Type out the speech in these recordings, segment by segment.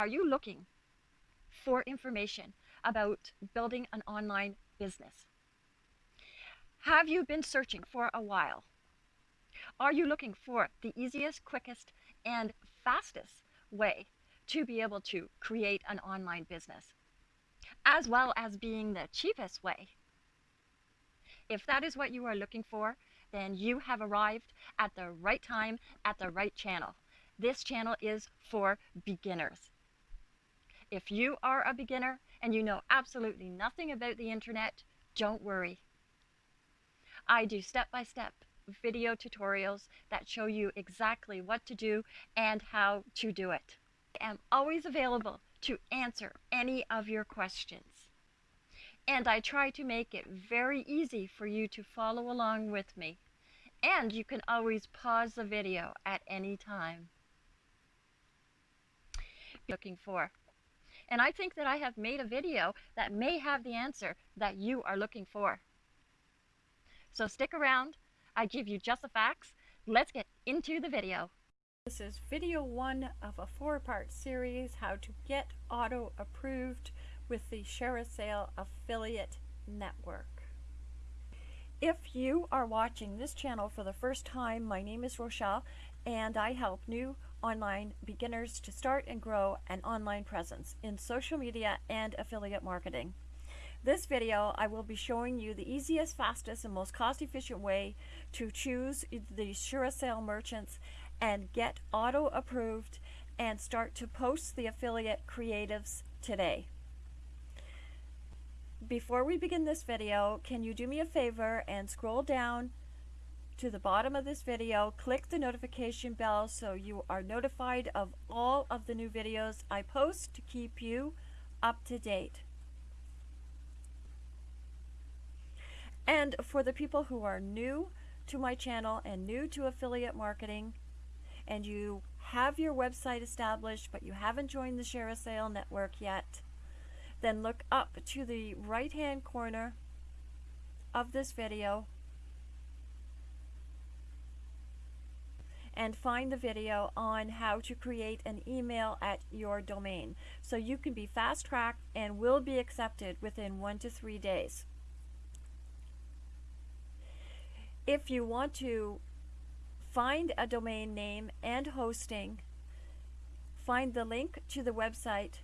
Are you looking for information about building an online business? Have you been searching for a while? Are you looking for the easiest, quickest, and fastest way to be able to create an online business, as well as being the cheapest way? If that is what you are looking for, then you have arrived at the right time at the right channel. This channel is for beginners. If you are a beginner and you know absolutely nothing about the internet, don't worry. I do step-by-step -step video tutorials that show you exactly what to do and how to do it. I am always available to answer any of your questions. And I try to make it very easy for you to follow along with me. And you can always pause the video at any time. Looking for. And I think that I have made a video that may have the answer that you are looking for. So stick around. I give you just the facts. Let's get into the video. This is video one of a four-part series, how to get auto approved with the ShareASale affiliate network. If you are watching this channel for the first time, my name is Rochelle and I help new online beginners to start and grow an online presence in social media and affiliate marketing. This video I will be showing you the easiest, fastest, and most cost-efficient way to choose the ShareASale merchants and get auto approved and start to post the affiliate creatives today. Before we begin this video, can you do me a favor and scroll down to the bottom of this video, click the notification bell so you are notified of all of the new videos I post to keep you up to date. And for the people who are new to my channel and new to affiliate marketing, and you have your website established but you haven't joined the ShareASale network yet, then look up to the right hand corner of this video and find the video on how to create an email at your domain so you can be fast tracked and will be accepted within one to three days. If you want to find a domain name and hosting, find the link to the website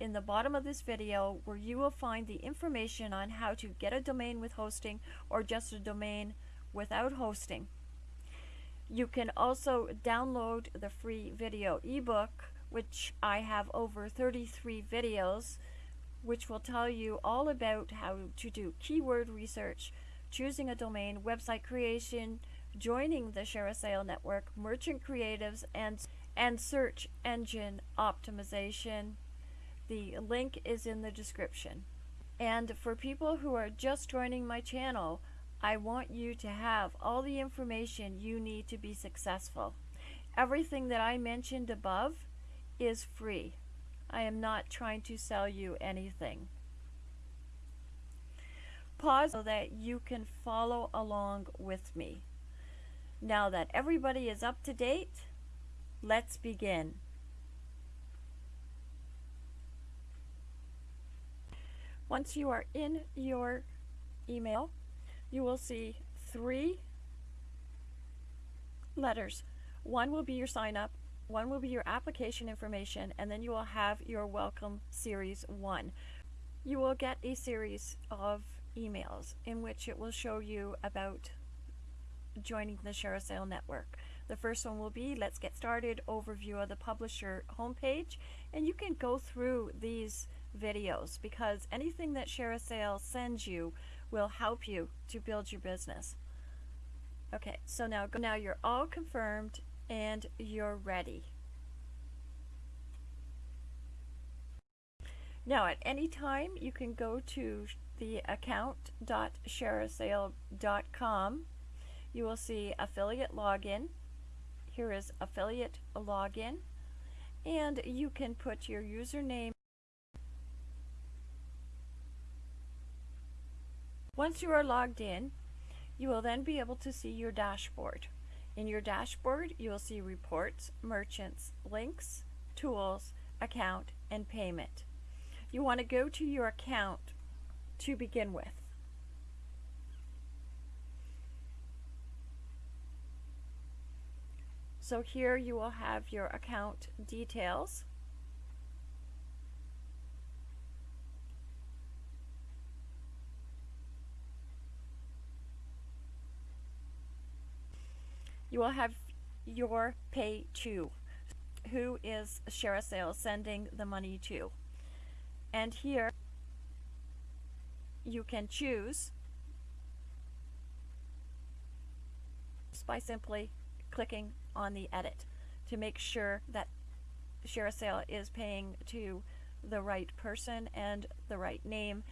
in the bottom of this video where you will find the information on how to get a domain with hosting or just a domain without hosting. You can also download the free video ebook which I have over 33 videos which will tell you all about how to do keyword research, choosing a domain, website creation, joining the ShareASale network, merchant creatives, and, and search engine optimization. The link is in the description. And for people who are just joining my channel, I want you to have all the information you need to be successful. Everything that I mentioned above is free. I am not trying to sell you anything. Pause so that you can follow along with me. Now that everybody is up to date, let's begin. Once you are in your email, you will see three letters. One will be your sign up, one will be your application information, and then you will have your welcome series one. You will get a series of emails in which it will show you about joining the ShareASale network. The first one will be Let's Get Started overview of the publisher homepage and you can go through these videos because anything that ShareASale sends you will help you to build your business. Okay, so now, now you're all confirmed and you're ready. Now at any time you can go to the account.shareasale.com. You will see affiliate login. Here is affiliate login and you can put your username Once you are logged in, you will then be able to see your dashboard. In your dashboard, you will see reports, merchants, links, tools, account, and payment. You want to go to your account to begin with. So here you will have your account details. You will have your pay to, who is ShareASale sending the money to. And here you can choose just by simply clicking on the edit to make sure that ShareASale is paying to the right person and the right name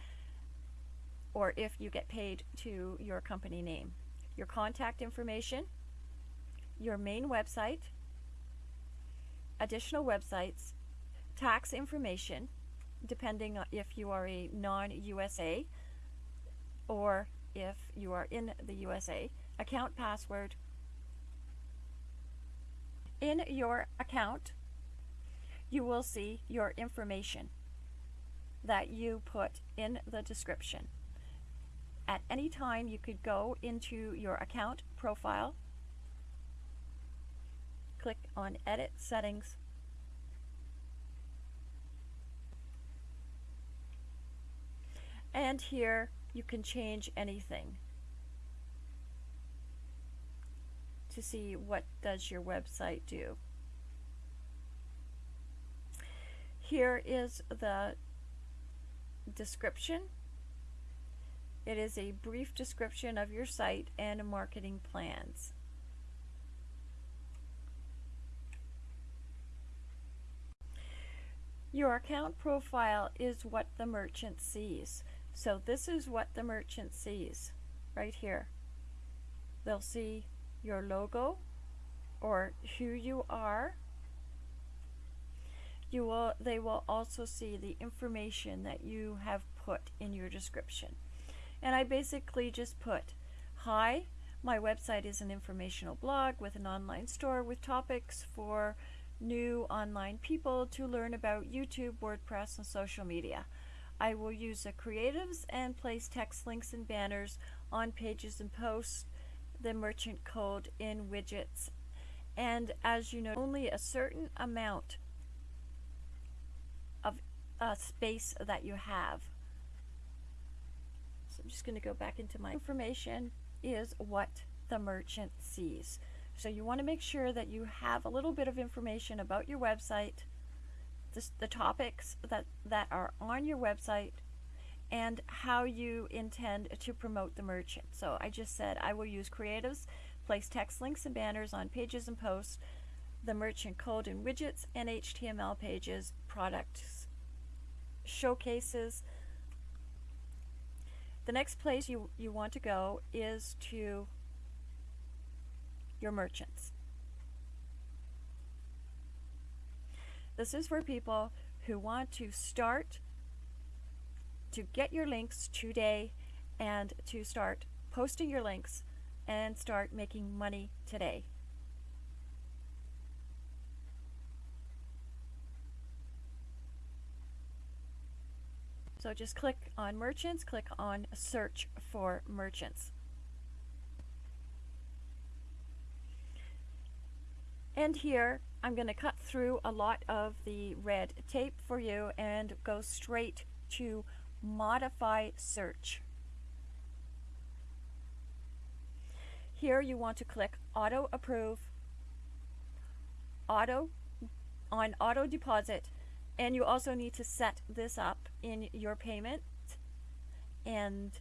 or if you get paid to your company name. Your contact information, your main website, additional websites, tax information, depending on if you are a non-USA or if you are in the USA, account password. In your account, you will see your information that you put in the description. At any time, you could go into your account profile, click on Edit Settings, and here you can change anything to see what does your website do. Here is the description. It is a brief description of your site and marketing plans. Your account profile is what the merchant sees. So this is what the merchant sees right here. They'll see your logo or who you are. You will, they will also see the information that you have put in your description. And I basically just put, hi, my website is an informational blog with an online store with topics for new online people to learn about YouTube, WordPress, and social media. I will use the creatives and place text links and banners on pages and posts, the merchant code in widgets. And as you know, only a certain amount of uh, space that you have. So I'm just going to go back into my information is what the merchant sees. So you want to make sure that you have a little bit of information about your website, the, topics that, that are on your website, and how you intend to promote the merchant. So I just said I will use creatives, place text links and banners on pages and posts, the merchant code and widgets, and HTML pages, products, showcases. The next place you, you want to go is to your merchants. This is for people who want to start to get your links today and to start posting your links and start making money today. So just click on merchants, click on search for merchants. And here, I'm going to cut through a lot of the red tape for you and go straight to modify search. Here you want to click auto approve, auto on auto deposit, and you also need to set this up in your payment and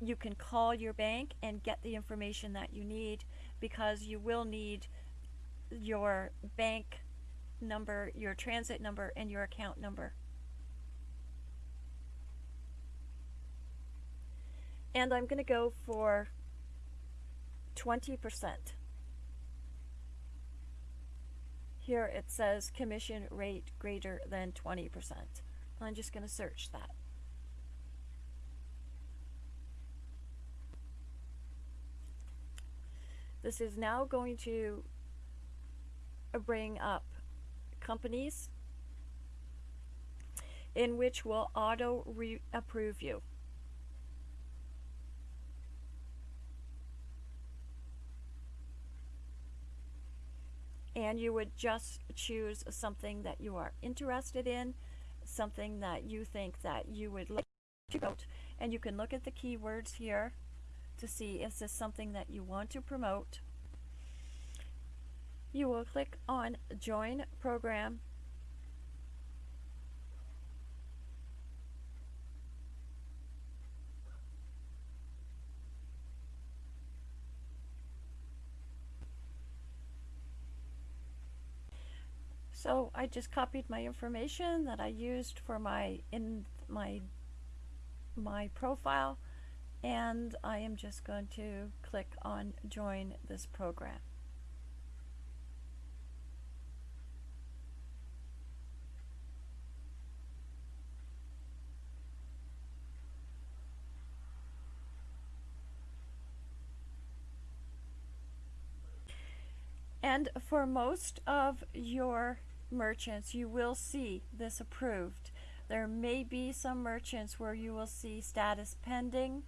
you can call your bank and get the information that you need because you will need your bank number, your transit number, and your account number. And I'm going to go for 20%. Here it says commission rate greater than 20%. I'm just going to search that. This is now going to Uh, bring up companies in which will auto approve you. And you would just choose something that you are interested in, something that you think that you would like to promote, and you can look at the keywords here to see is this is something that you want to promote. You will click on join program So I just copied my information that I used for my in my my profile and I am just going to click on join this program. And for most of your merchants, you will see this approved. There may be some merchants where you will see status pending,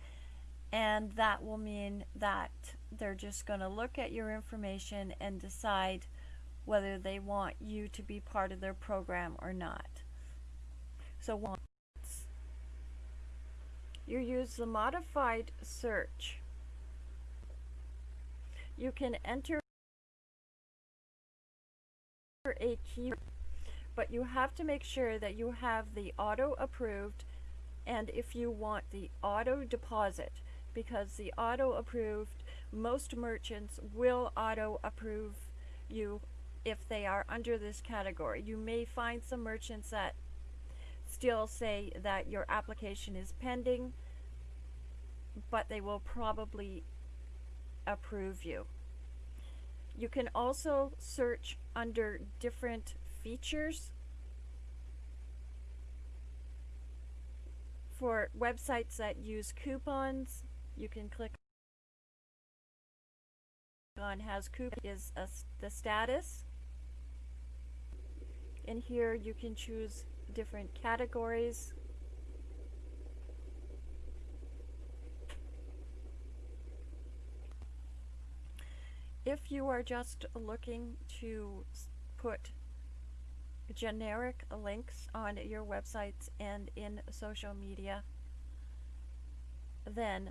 and that will mean that they're just going to look at your information and decide whether they want you to be part of their program or not. So once you use the modified search, you can enter a key, but you have to make sure that you have the auto approved and if you want the auto deposit because the auto approved most merchants will auto approve you if they are under this category. You may find some merchants that still say that your application is pending but they will probably approve you. You can also search under different features for websites that use coupons. You can click on has coupon is a, the status. In here you can choose different categories if you are just looking to put generic links on your websites and in social media, then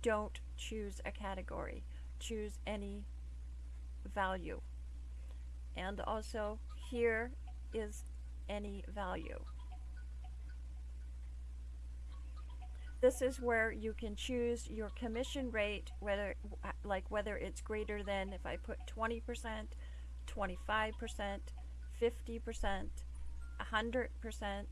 don't choose a category. Choose any value. And also here is any value. This is where you can choose your commission rate, whether like whether it's greater than if I put 20%, 25%, 50%, 100%.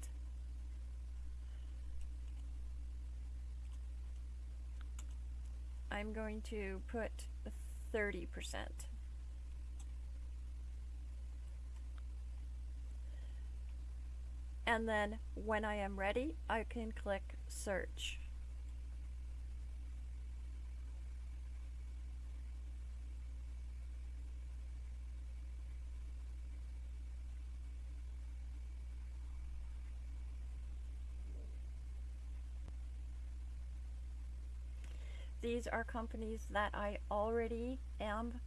I'm going to put 30%. And then when I am ready I can click search. These are companies that I already am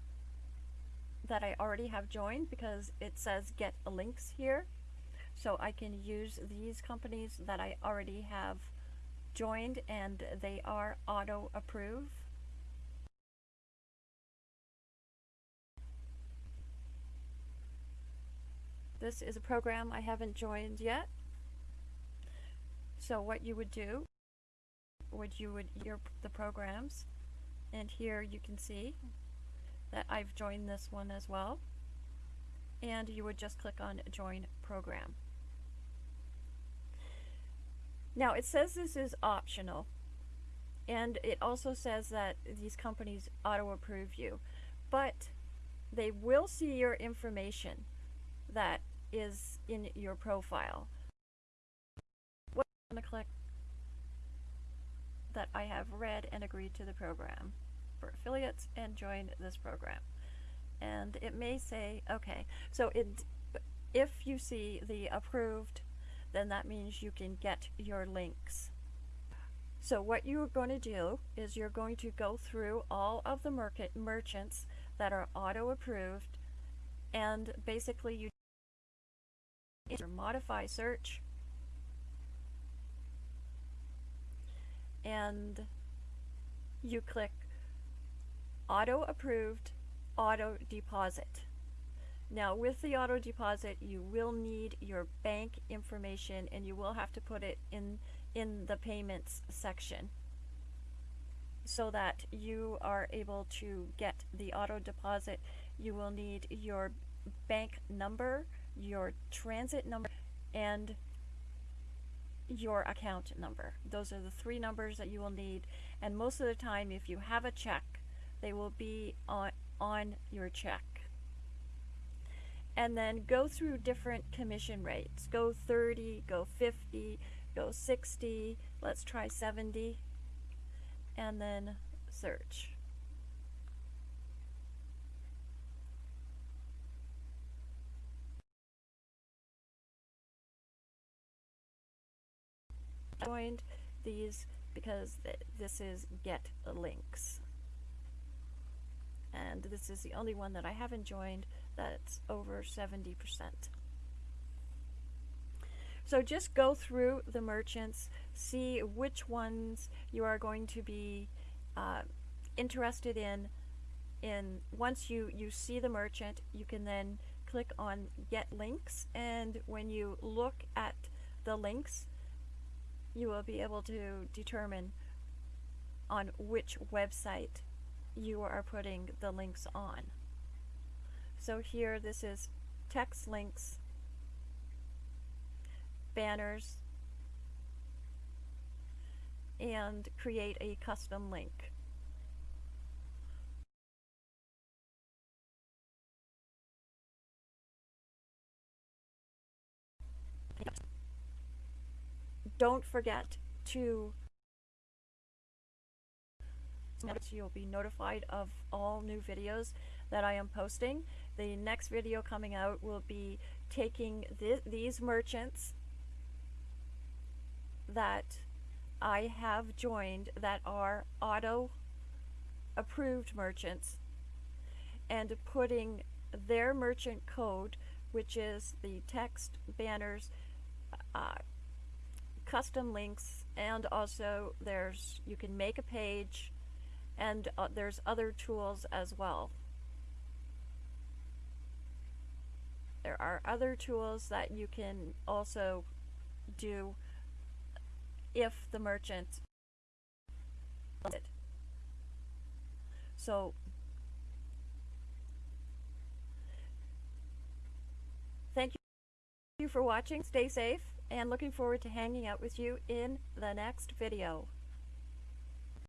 that I already have joined because it says get links here. So I can use these companies that I already have joined and they are auto approve. This is a program I haven't joined yet. So what you would do, would you would your the programs and here you can see that I've joined this one as well and you would just click on join program. Now it says this is optional and it also says that these companies auto approve you but they will see your information that is in your profile. I'm going to click that I have read and agreed to the program for affiliates and join this program. And it may say, okay, so it, if you see the approved then that means you can get your links. So what you're going to do is you're going to go through all of the market merchants that are auto approved and basically you modify search and you click auto approved auto deposit. Now with the auto deposit you will need your bank information and you will have to put it in in the payments section so that you are able to get the auto deposit. You will need your bank number your transit number and your account number. Those are the three numbers that you will need and most of the time if you have a check they will be on on your check and then go through different commission rates. Go 30 go 50 go 60 let's try 70 and then search. Joined these because th this is get links. And this is the only one that I haven't joined that's over 70%. So just go through the merchants, see which ones you are going to be uh, interested in. In once you you see the merchant, you can then click on Get Links, and when you look at the links, you will be able to determine on which website you are putting the links on. So here this is text links, banners, and create a custom link. Don't forget to you'll be notified of all new videos that I am posting. The next video coming out will be taking th these merchants that I have joined that are auto approved merchants and putting their merchant code which is the text banners uh, custom links and also there's you can make a page and uh, there's other tools as well. There are other tools that you can also do if the merchant. So thank you for watching. Stay safe and looking forward to hanging out with you in the next video.